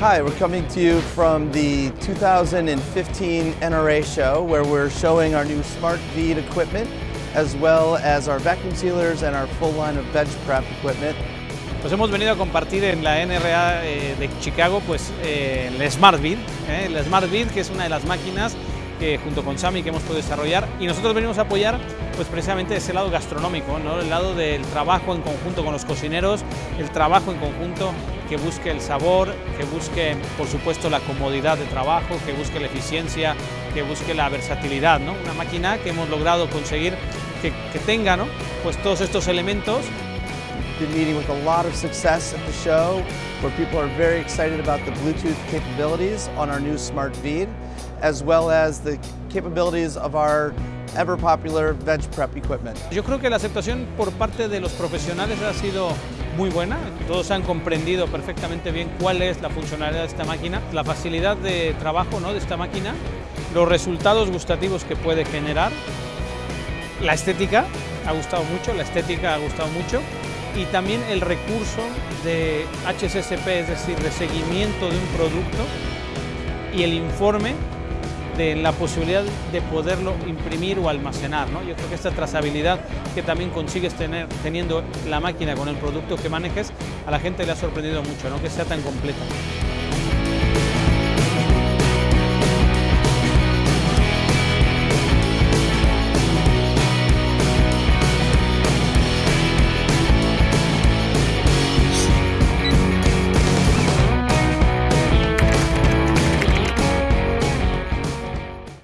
Hi, we're coming to you from the 2015 NRA show where we're showing our new Smart Bead equipment as well as our vacuum sealers and our full line of veg prep equipment. Pues hemos venido a compartir en la NRA eh, de Chicago pues, eh, el Smart Bead, eh, el Smart Bead que es una de las máquinas junto con Sami que hemos podido desarrollar y nosotros venimos a apoyar pues precisamente ese lado gastronómico, ¿no? el lado del trabajo en conjunto con los cocineros, el trabajo en conjunto que busque el sabor, que busque por supuesto la comodidad de trabajo, que busque la eficiencia, que busque la versatilidad, ¿no? una máquina que hemos logrado conseguir que, que tenga ¿no? pues todos estos elementos Been meeting with a lot of success at the show where people are very excited about the Bluetooth capabilities on our new Smart Bead as well as the capabilities of our ever popular veg prep equipment. Yo creo que la aceptación por parte de los profesionales ha sido muy buena, todos han comprendido perfectamente bien cuál es la funcionalidad de esta máquina, la facilidad de trabajo ¿no? de esta máquina, los resultados gustativos que puede generar, la estética ha gustado mucho, la estética ha gustado mucho y también el recurso de HSSP, es decir, de seguimiento de un producto y el informe de la posibilidad de poderlo imprimir o almacenar. ¿no? Yo creo que esta trazabilidad que también consigues tener teniendo la máquina con el producto que manejes, a la gente le ha sorprendido mucho, ¿no? que sea tan completa.